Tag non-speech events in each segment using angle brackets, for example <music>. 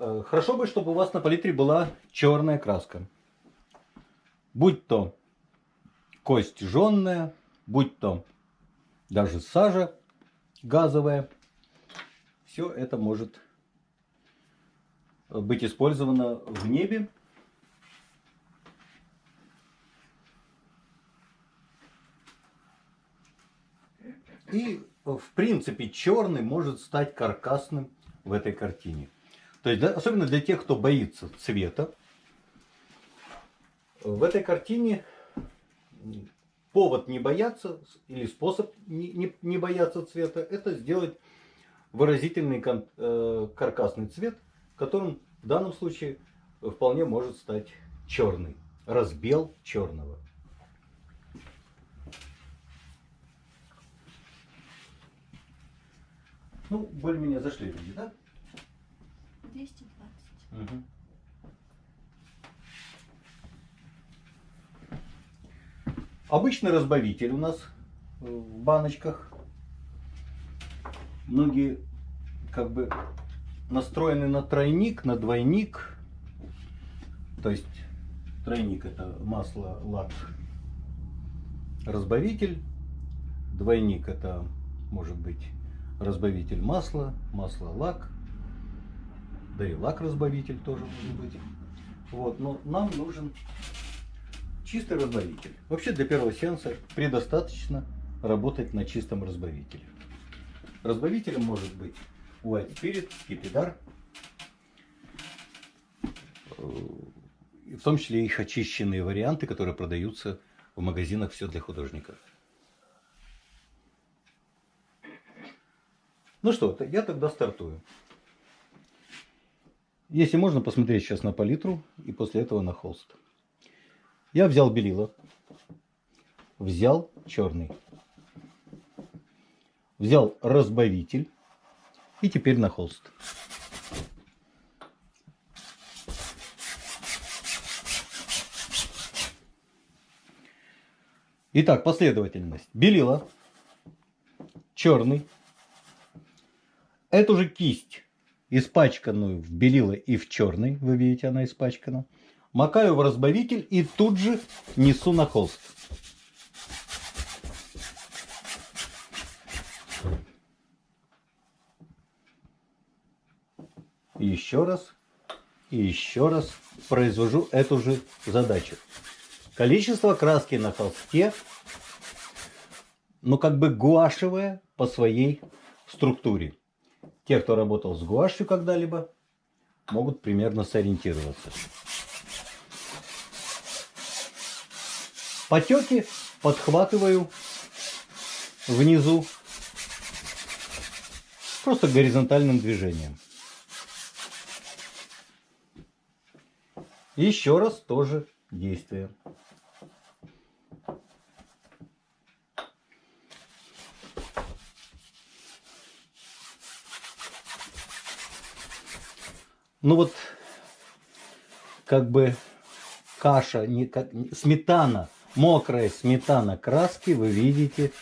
Э, хорошо бы, чтобы у вас на палитре была черная краска. Будь то кость жженная, будь то даже сажа газовая. Все это может быть использовано в небе. И в принципе черный может стать каркасным в этой картине. То есть, особенно для тех, кто боится цвета, в этой картине повод не бояться или способ не, не, не бояться цвета, это сделать выразительный кон, э, каркасный цвет, которым в данном случае вполне может стать черный. Разбел черного. Ну, более-менее зашли люди, да? 220. Угу. Обычный разбавитель у нас в баночках. Многие как бы настроены на тройник, на двойник. То есть тройник это масло, лак, разбавитель. Двойник это может быть разбавитель масла, масло, лак. Да и лак-разбавитель тоже может быть. Вот, но нам нужен чистый разбавитель. Вообще для первого сеанса предостаточно работать на чистом разбавителе. Разбавителем может быть White Spirit, Скипидар. В том числе их очищенные варианты, которые продаются в магазинах «Все для художников». Ну что, я тогда стартую. Если можно посмотреть сейчас на палитру и после этого на холст. Я взял белила, взял черный, взял разбавитель и теперь на холст. Итак, последовательность. Белила, черный, Эту же кисть, испачканную в белила и в черный, вы видите, она испачкана, макаю в разбавитель и тут же несу на холст. еще раз, и еще раз произвожу эту же задачу. Количество краски на холсте, ну как бы гуашевое по своей структуре. Те, кто работал с гуашью когда-либо, могут примерно сориентироваться. Потеки подхватываю внизу просто горизонтальным движением. Еще раз тоже действие. Ну вот как бы каша, не, как, сметана, мокрая сметана краски, вы видите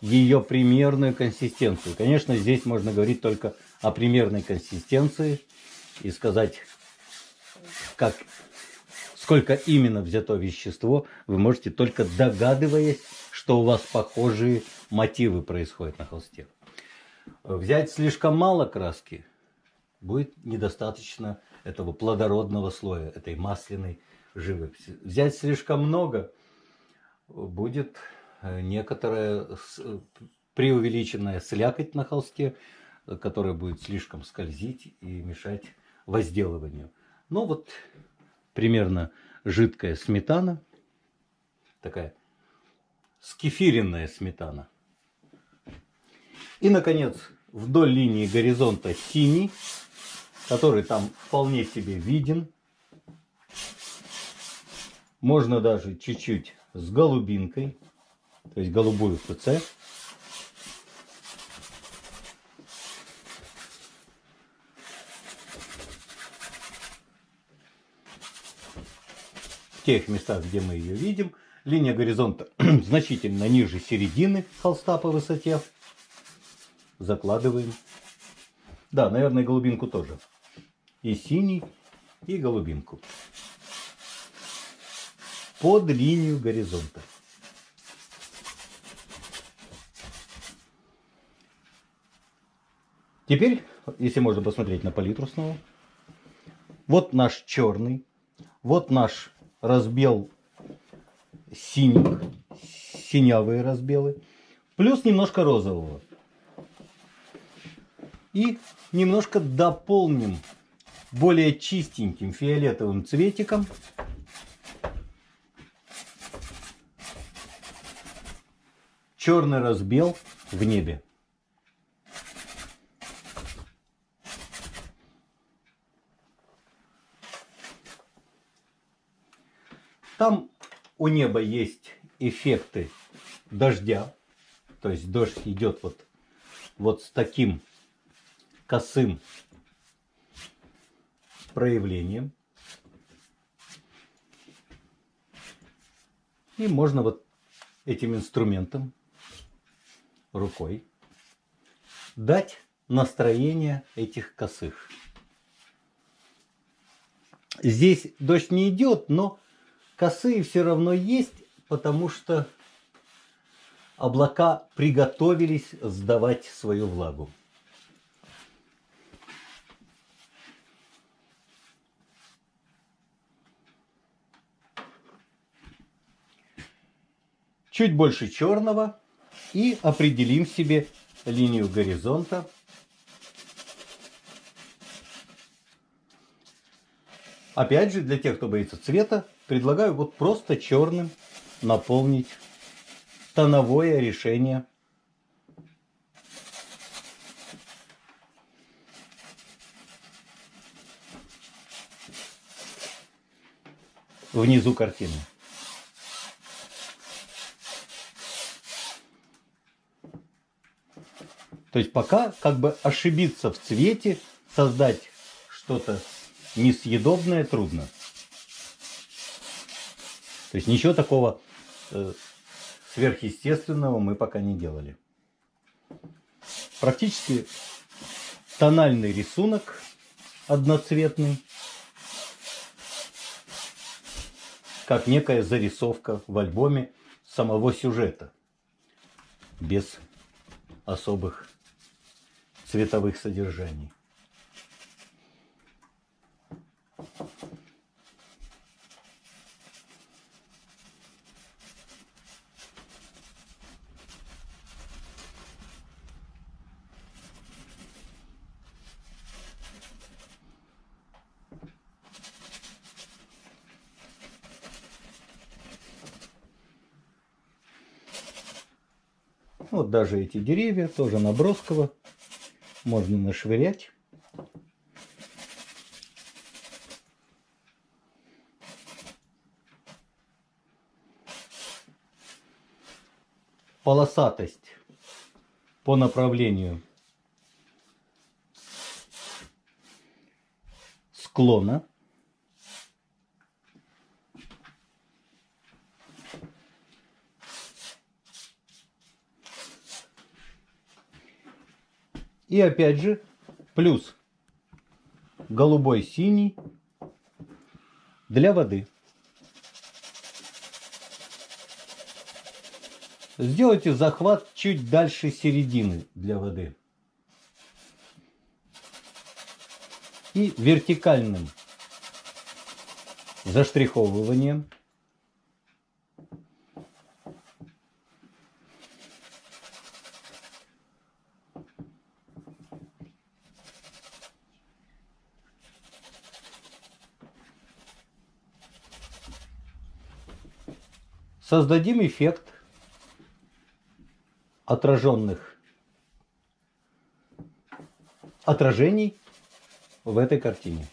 ее примерную консистенцию. Конечно, здесь можно говорить только о примерной консистенции и сказать, как, сколько именно взято вещество, вы можете только догадываясь, что у вас похожие мотивы происходят на холсте. Взять слишком мало краски – будет недостаточно этого плодородного слоя, этой масляной живописи. Взять слишком много, будет э, некоторая преувеличенная слякоть на холсте, которая будет слишком скользить и мешать возделыванию. Ну вот примерно жидкая сметана, такая скефиренная сметана. И, наконец, вдоль линии горизонта синий который там вполне себе виден. Можно даже чуть-чуть с голубинкой, то есть голубую ФЦ. В тех местах, где мы ее видим, линия горизонта <clears throat> значительно ниже середины холста по высоте. Закладываем. Да, наверное, голубинку тоже. И синий, и голубинку. Под линию горизонта. Теперь, если можно посмотреть на палитру снова. Вот наш черный. Вот наш разбел синих, синявые разбелы. Плюс немножко розового. И немножко дополним более чистеньким фиолетовым цветиком. Черный разбел в небе. Там у неба есть эффекты дождя. То есть дождь идет вот, вот с таким косым проявлением. И можно вот этим инструментом, рукой, дать настроение этих косых. Здесь дождь не идет, но косые все равно есть, потому что облака приготовились сдавать свою влагу. Чуть больше черного и определим себе линию горизонта. Опять же, для тех, кто боится цвета, предлагаю вот просто черным наполнить тоновое решение. Внизу картины. То есть пока как бы ошибиться в цвете, создать что-то несъедобное трудно. То есть ничего такого э, сверхъестественного мы пока не делали. Практически тональный рисунок одноцветный, как некая зарисовка в альбоме самого сюжета, без особых цветовых содержаний. Вот даже эти деревья тоже набросково можно нашвырять. Полосатость по направлению склона. И опять же, плюс голубой синий для воды. Сделайте захват чуть дальше середины для воды. И вертикальным заштриховыванием создадим эффект отраженных отражений в этой картине.